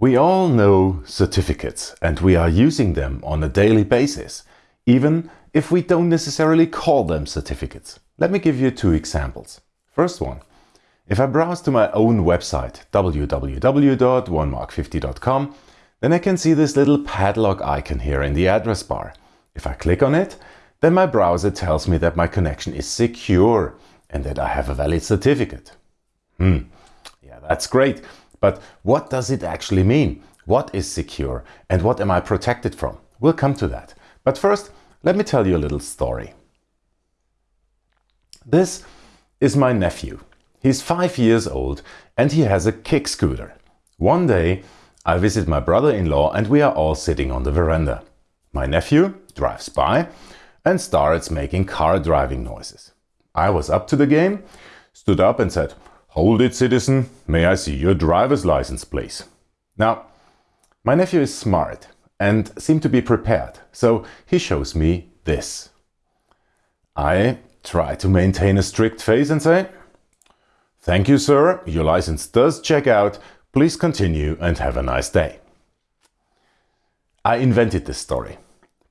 We all know certificates and we are using them on a daily basis, even if we don't necessarily call them certificates. Let me give you two examples. First one, if I browse to my own website www.onemark50.com, then I can see this little padlock icon here in the address bar. If I click on it, then my browser tells me that my connection is secure and that I have a valid certificate. Hmm, yeah, that's great. But what does it actually mean? What is secure and what am I protected from? We'll come to that. But first, let me tell you a little story. This is my nephew. He's five years old and he has a kick scooter. One day, I visit my brother-in-law and we are all sitting on the veranda. My nephew drives by and starts making car driving noises. I was up to the game, stood up and said, Hold it, citizen. May I see your driver's license, please? Now, my nephew is smart and seemed to be prepared, so he shows me this. I try to maintain a strict face and say, Thank you, sir. Your license does check out. Please continue and have a nice day. I invented this story,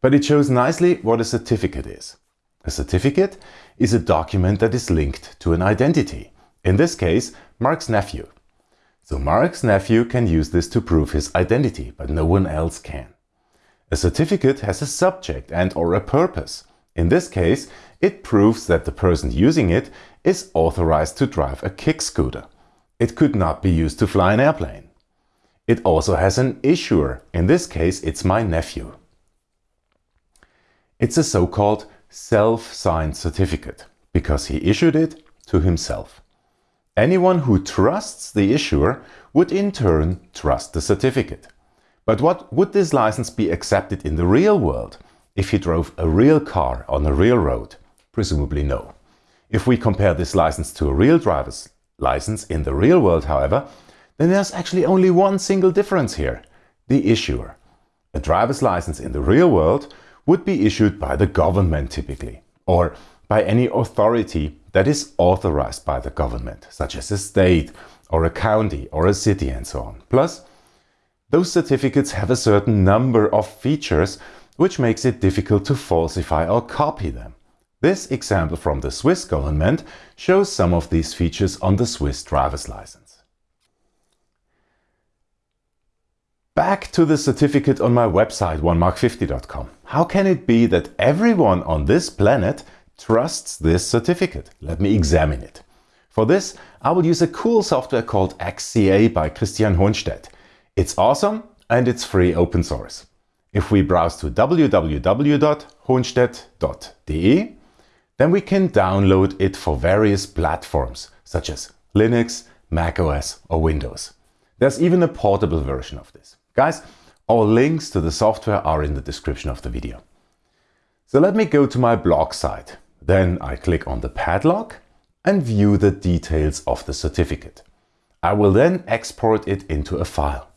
but it shows nicely what a certificate is. A certificate is a document that is linked to an identity. In this case, Mark's nephew. So Mark's nephew can use this to prove his identity, but no one else can. A certificate has a subject and or a purpose. In this case, it proves that the person using it is authorized to drive a kick scooter. It could not be used to fly an airplane. It also has an issuer. In this case, it's my nephew. It's a so-called self-signed certificate because he issued it to himself. Anyone who trusts the issuer would in turn trust the certificate. But what would this license be accepted in the real world if he drove a real car on a real road? Presumably no. If we compare this license to a real driver's license in the real world, however, then there's actually only one single difference here, the issuer. A driver's license in the real world would be issued by the government typically, or by any authority that is authorized by the government, such as a state or a county or a city and so on. Plus, those certificates have a certain number of features which makes it difficult to falsify or copy them. This example from the Swiss government shows some of these features on the Swiss driver's license. Back to the certificate on my website onemark50.com. How can it be that everyone on this planet trusts this certificate. Let me examine it. For this, I will use a cool software called XCA by Christian Hohnstädt. It's awesome and it's free open source. If we browse to www.hohnstaedt.de, then we can download it for various platforms such as Linux, macOS or Windows. There's even a portable version of this. Guys, all links to the software are in the description of the video. So let me go to my blog site. Then I click on the padlock and view the details of the certificate. I will then export it into a file.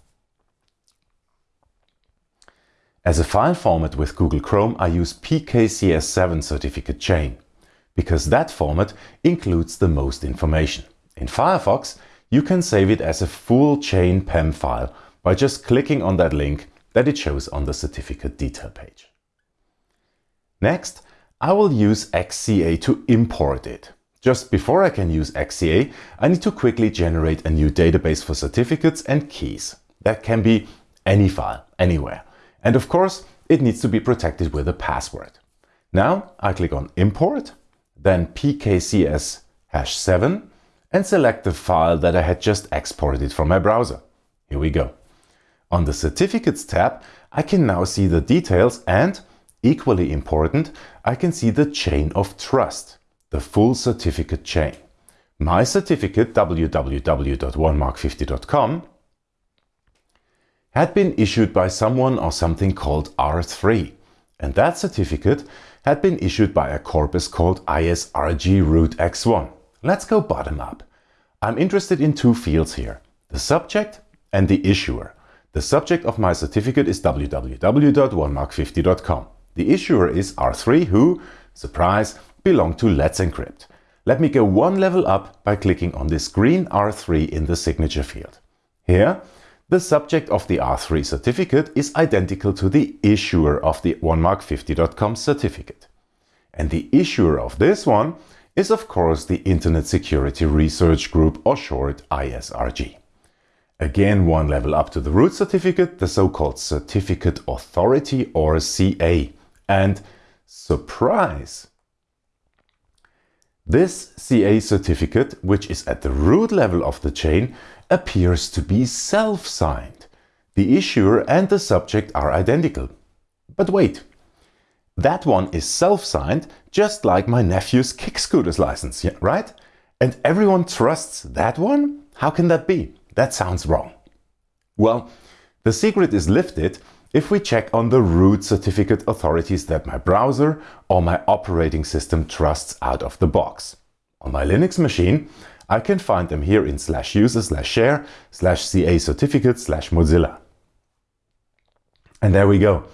As a file format with Google Chrome, I use PKCS7 certificate chain, because that format includes the most information. In Firefox, you can save it as a full chain PEM file by just clicking on that link that it shows on the certificate detail page. Next, I will use XCA to import it. Just before I can use XCA, I need to quickly generate a new database for certificates and keys. That can be any file, anywhere. And of course, it needs to be protected with a password. Now I click on import, then pkcs hash 7 and select the file that I had just exported from my browser. Here we go. On the certificates tab, I can now see the details and Equally important, I can see the chain of trust, the full certificate chain. My certificate www.onemark50.com had been issued by someone or something called R3 and that certificate had been issued by a corpus called ISRG root X1. Let's go bottom up. I'm interested in two fields here, the subject and the issuer. The subject of my certificate is www.onemark50.com. The issuer is R3 who, surprise, belong to Let's Encrypt. Let me go one level up by clicking on this green R3 in the signature field. Here, the subject of the R3 certificate is identical to the issuer of the onemark50.com certificate. And the issuer of this one is of course the Internet Security Research Group or short ISRG. Again one level up to the root certificate, the so-called Certificate Authority or CA. And surprise! This CA certificate, which is at the root level of the chain, appears to be self-signed. The issuer and the subject are identical. But wait, that one is self-signed, just like my nephew's kick scooters license, right? And everyone trusts that one? How can that be? That sounds wrong. Well, the secret is lifted if we check on the root certificate authorities that my browser or my operating system trusts out of the box. On my Linux machine, I can find them here in slash user slash share slash ca certificate slash Mozilla. And there we go.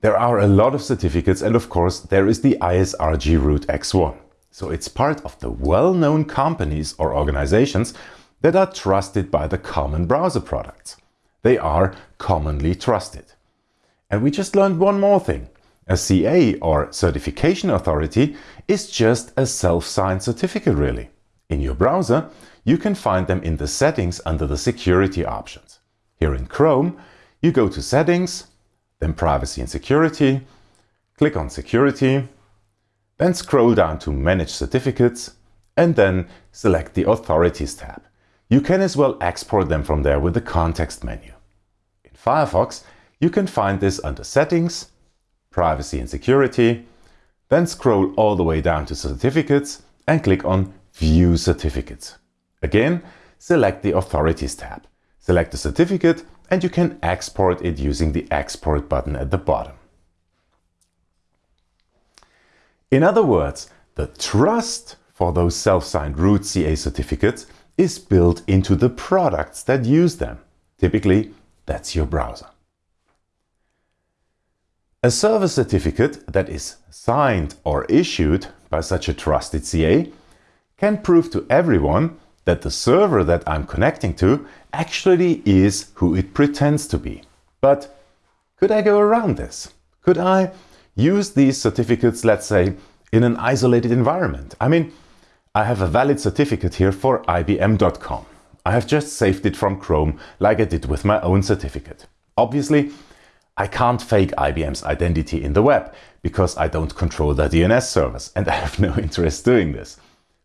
There are a lot of certificates and of course there is the ISRG root X1. So it's part of the well-known companies or organizations that are trusted by the common browser products. They are commonly trusted. And we just learned one more thing. A CA or certification authority is just a self-signed certificate really. In your browser, you can find them in the settings under the security options. Here in Chrome, you go to settings, then privacy and security, click on security, then scroll down to manage certificates and then select the authorities tab. You can as well export them from there with the context menu. In Firefox, you can find this under settings, privacy and security, then scroll all the way down to certificates and click on view certificates. Again, select the authorities tab. Select the certificate and you can export it using the export button at the bottom. In other words, the trust for those self-signed root CA certificates is built into the products that use them. Typically, that's your browser. A server certificate that is signed or issued by such a trusted CA can prove to everyone that the server that I'm connecting to actually is who it pretends to be. But could I go around this? Could I use these certificates, let's say, in an isolated environment? I mean, I have a valid certificate here for IBM.com. I have just saved it from Chrome like I did with my own certificate. Obviously, I can't fake IBM's identity in the web because I don't control their DNS servers and I have no interest doing this.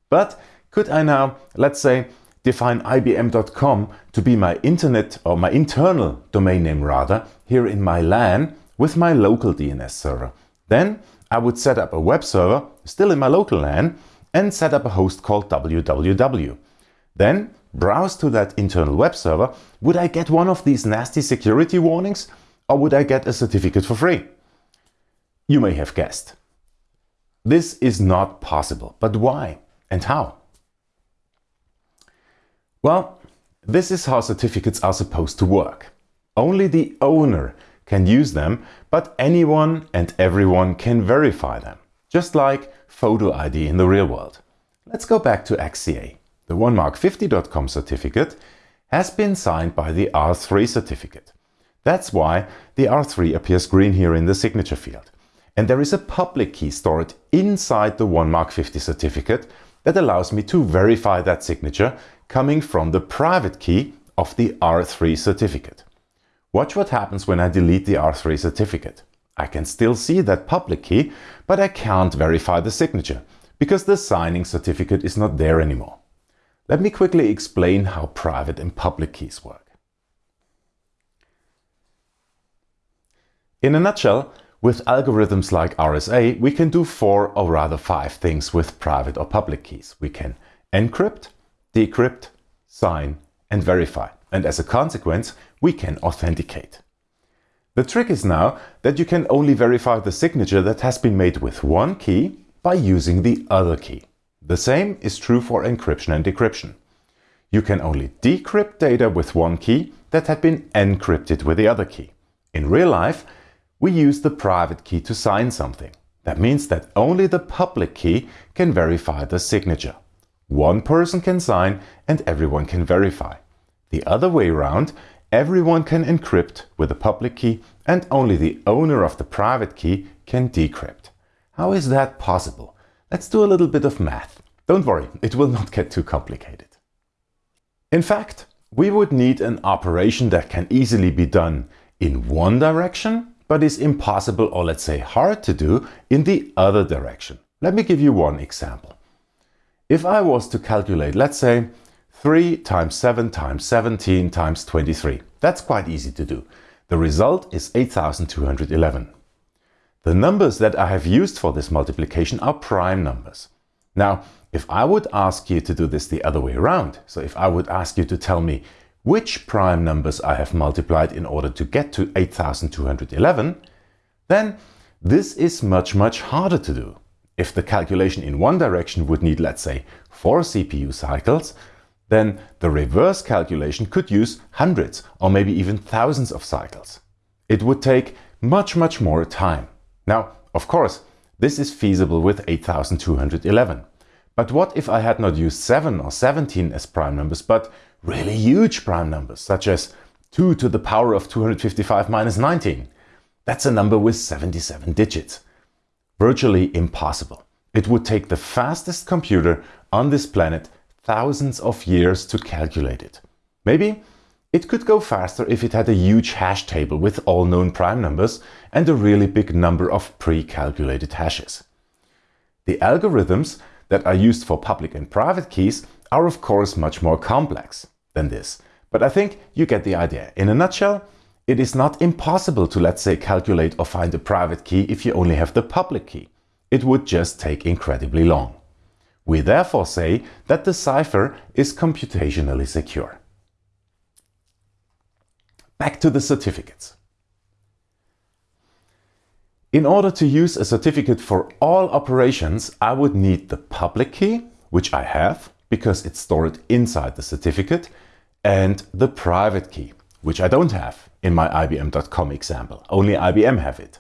But could I now, let's say, define IBM.com to be my internet or my internal domain name rather, here in my LAN with my local DNS server. Then I would set up a web server, still in my local LAN, and set up a host called www. Then browse to that internal web server. Would I get one of these nasty security warnings or would I get a certificate for free? You may have guessed. This is not possible. But why and how? Well, this is how certificates are supposed to work. Only the owner can use them, but anyone and everyone can verify them, just like photo ID in the real world. Let's go back to XCA. The onemark50.com certificate has been signed by the R3 certificate. That's why the R3 appears green here in the signature field. And there is a public key stored inside the OneMark50 certificate that allows me to verify that signature coming from the private key of the R3 certificate. Watch what happens when I delete the R3 certificate. I can still see that public key, but I can't verify the signature because the signing certificate is not there anymore. Let me quickly explain how private and public keys work. In a nutshell, with algorithms like RSA, we can do four or rather five things with private or public keys. We can encrypt, decrypt, sign and verify. And as a consequence, we can authenticate. The trick is now that you can only verify the signature that has been made with one key by using the other key. The same is true for encryption and decryption. You can only decrypt data with one key that had been encrypted with the other key. In real life, we use the private key to sign something. That means that only the public key can verify the signature. One person can sign and everyone can verify. The other way around, everyone can encrypt with the public key and only the owner of the private key can decrypt. How is that possible? Let's do a little bit of math. Don't worry, it will not get too complicated. In fact, we would need an operation that can easily be done in one direction, but is impossible or let's say hard to do in the other direction. Let me give you one example. If I was to calculate, let's say 3 times 7 times 17 times 23, that's quite easy to do. The result is 8211. The numbers that I have used for this multiplication are prime numbers. Now, if I would ask you to do this the other way around, so if I would ask you to tell me which prime numbers I have multiplied in order to get to 8211, then this is much much harder to do. If the calculation in one direction would need let's say 4 CPU cycles, then the reverse calculation could use hundreds or maybe even thousands of cycles. It would take much much more time. Now, of course, this is feasible with 8211. But what if I had not used 7 or 17 as prime numbers, but really huge prime numbers, such as 2 to the power of 255 minus 19? That's a number with 77 digits. Virtually impossible. It would take the fastest computer on this planet thousands of years to calculate it. Maybe it could go faster if it had a huge hash table with all known prime numbers and a really big number of pre-calculated hashes. The algorithms that are used for public and private keys are of course much more complex than this. But I think you get the idea. In a nutshell, it is not impossible to let's say calculate or find a private key if you only have the public key. It would just take incredibly long. We therefore say that the cipher is computationally secure. Back to the certificates. In order to use a certificate for all operations, I would need the public key, which I have because it's stored inside the certificate, and the private key, which I don't have in my IBM.com example. Only IBM have it.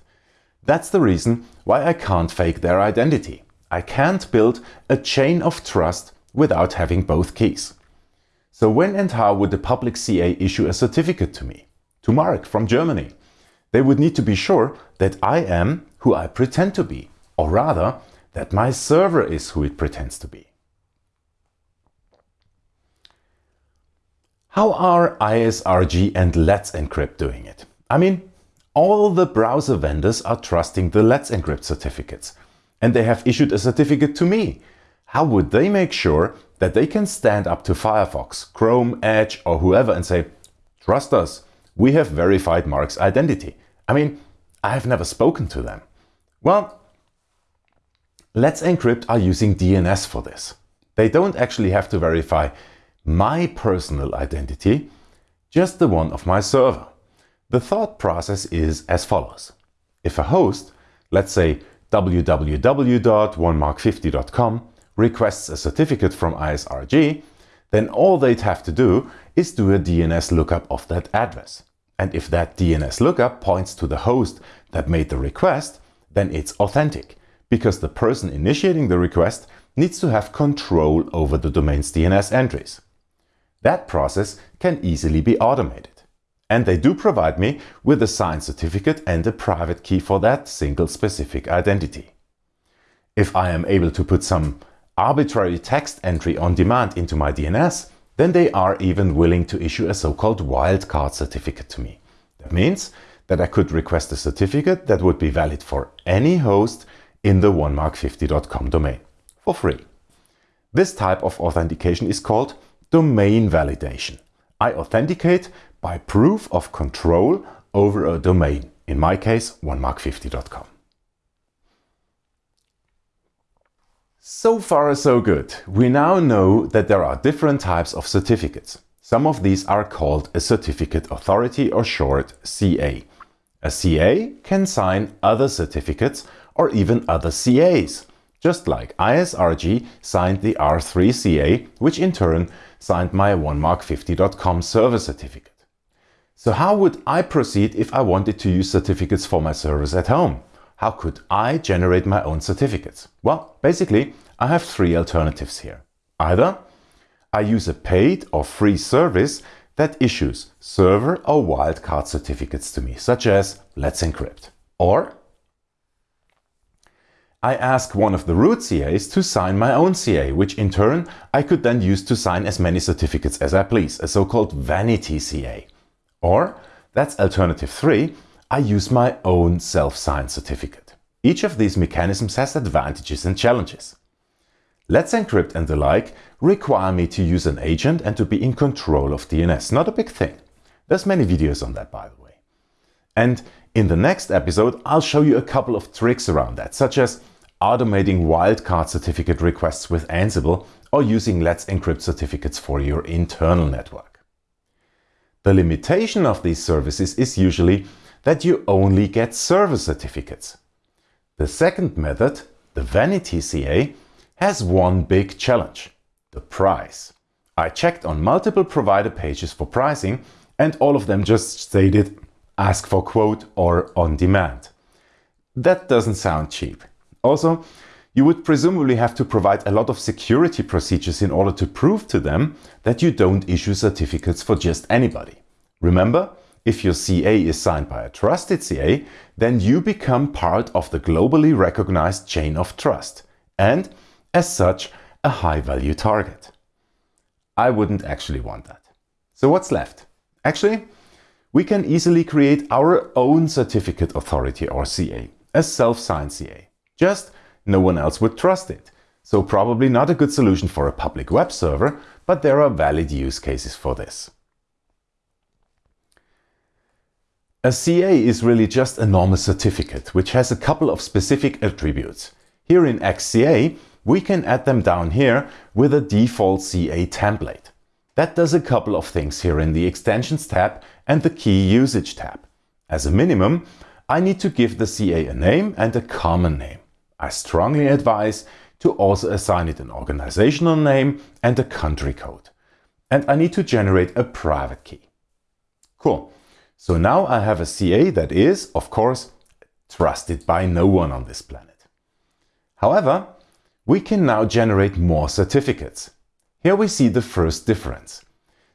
That's the reason why I can't fake their identity. I can't build a chain of trust without having both keys. So when and how would the public CA issue a certificate to me? To Mark from Germany. They would need to be sure that I am who I pretend to be, or rather, that my server is who it pretends to be. How are ISRG and Let's Encrypt doing it? I mean, all the browser vendors are trusting the Let's Encrypt certificates, and they have issued a certificate to me. How would they make sure that they can stand up to Firefox, Chrome, Edge or whoever and say, trust us, we have verified Mark's identity. I mean, I have never spoken to them. Well, Let's Encrypt are using DNS for this. They don't actually have to verify my personal identity, just the one of my server. The thought process is as follows. If a host, let's say www.onemark50.com, requests a certificate from ISRG, then all they'd have to do is do a DNS lookup of that address. And if that DNS lookup points to the host that made the request, then it's authentic, because the person initiating the request needs to have control over the domain's DNS entries. That process can easily be automated. And they do provide me with a signed certificate and a private key for that single specific identity. If I am able to put some arbitrary text entry on demand into my DNS, then they are even willing to issue a so-called wildcard certificate to me. That means that I could request a certificate that would be valid for any host in the onemark50.com domain for free. This type of authentication is called domain validation. I authenticate by proof of control over a domain, in my case onemark50.com. So far so good. We now know that there are different types of certificates. Some of these are called a certificate authority or short CA. A CA can sign other certificates or even other CAs, just like ISRG signed the R3 CA, which in turn signed my onemark50.com server certificate. So how would I proceed if I wanted to use certificates for my servers at home? How could I generate my own certificates? Well, basically, I have three alternatives here. Either I use a paid or free service that issues server or wildcard certificates to me, such as Let's Encrypt. Or I ask one of the root CAs to sign my own CA, which in turn I could then use to sign as many certificates as I please, a so-called vanity CA. Or, that's alternative 3, I use my own self-signed certificate. Each of these mechanisms has advantages and challenges. Let's Encrypt and the like require me to use an agent and to be in control of DNS. Not a big thing. There's many videos on that by the way. And in the next episode I'll show you a couple of tricks around that, such as automating wildcard certificate requests with Ansible or using Let's Encrypt certificates for your internal network. The limitation of these services is usually that you only get server certificates. The second method, the Vanity CA, has one big challenge, the price. I checked on multiple provider pages for pricing and all of them just stated ask for quote or on demand. That doesn't sound cheap. Also, you would presumably have to provide a lot of security procedures in order to prove to them that you don't issue certificates for just anybody. Remember, if your CA is signed by a trusted CA, then you become part of the globally recognized chain of trust and, as such, a high-value target. I wouldn't actually want that. So what's left? Actually, we can easily create our own certificate authority or CA, a self-signed CA. Just no one else would trust it. So probably not a good solution for a public web server, but there are valid use cases for this. A CA is really just a normal certificate, which has a couple of specific attributes. Here in XCA, we can add them down here with a default CA template. That does a couple of things here in the Extensions tab and the Key Usage tab. As a minimum, I need to give the CA a name and a common name. I strongly advise to also assign it an organizational name and a country code. And I need to generate a private key. Cool. So now I have a CA that is, of course, trusted by no one on this planet. However, we can now generate more certificates. Here we see the first difference.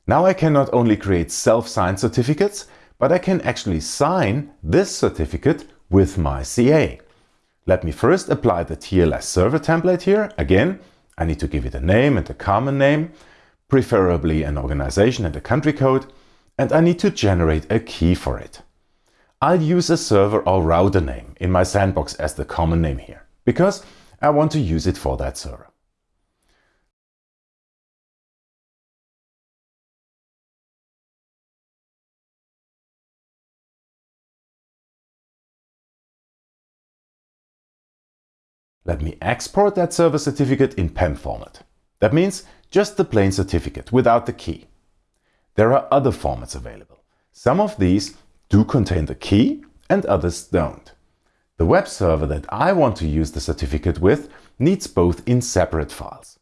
Now I can not only create self-signed certificates, but I can actually sign this certificate with my CA. Let me first apply the TLS server template here. Again, I need to give it a name and a common name, preferably an organization and a country code, and I need to generate a key for it. I'll use a server or router name in my sandbox as the common name here, because I want to use it for that server. Let me export that server certificate in PEM format. That means just the plain certificate without the key. There are other formats available. Some of these do contain the key and others don't. The web server that I want to use the certificate with needs both in separate files.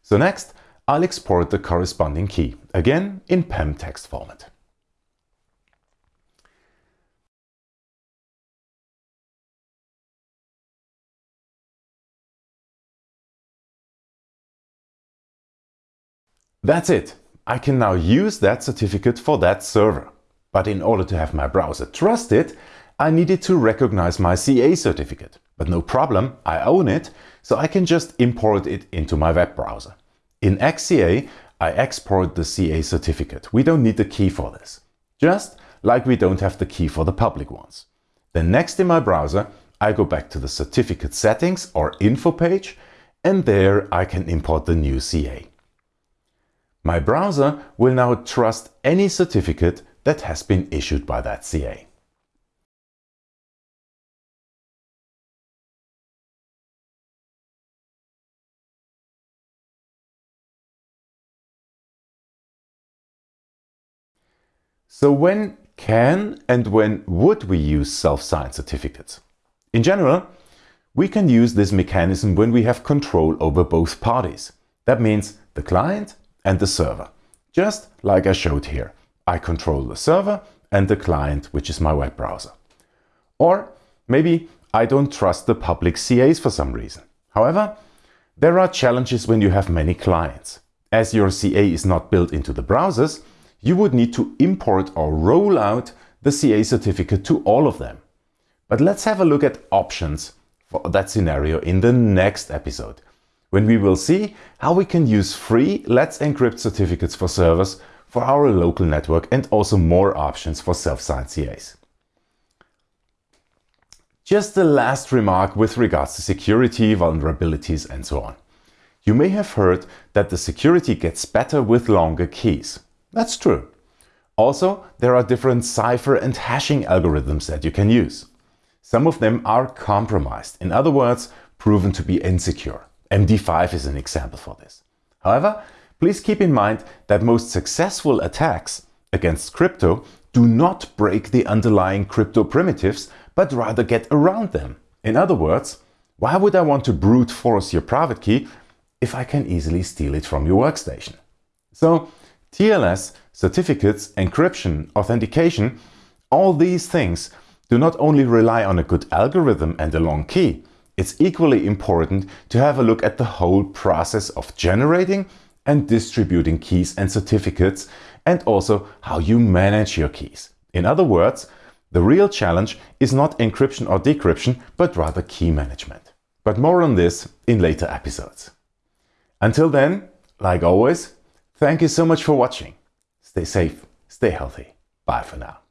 So next, I'll export the corresponding key, again in PEM text format. That's it. I can now use that certificate for that server. But in order to have my browser trust it, I needed to recognize my CA certificate. But no problem, I own it, so I can just import it into my web browser. In XCA, I export the CA certificate. We don't need the key for this. Just like we don't have the key for the public ones. Then next in my browser, I go back to the certificate settings or info page, and there I can import the new CA. My browser will now trust any certificate that has been issued by that CA. So when can and when would we use self-signed certificates? In general, we can use this mechanism when we have control over both parties. That means the client and the server. Just like I showed here. I control the server and the client, which is my web browser. Or maybe I don't trust the public CAs for some reason. However, there are challenges when you have many clients. As your CA is not built into the browsers, you would need to import or roll out the CA certificate to all of them. But let's have a look at options for that scenario in the next episode, when we will see how we can use free Let's Encrypt certificates for servers for our local network and also more options for self-signed CAs. Just the last remark with regards to security, vulnerabilities and so on. You may have heard that the security gets better with longer keys. That's true. Also, there are different cipher and hashing algorithms that you can use. Some of them are compromised, in other words, proven to be insecure. MD5 is an example for this. However, please keep in mind that most successful attacks against crypto do not break the underlying crypto primitives, but rather get around them. In other words, why would I want to brute force your private key if I can easily steal it from your workstation? So TLS, certificates, encryption, authentication, all these things do not only rely on a good algorithm and a long key, it's equally important to have a look at the whole process of generating and distributing keys and certificates and also how you manage your keys. In other words, the real challenge is not encryption or decryption, but rather key management. But more on this in later episodes. Until then, like always, thank you so much for watching. Stay safe, stay healthy. Bye for now.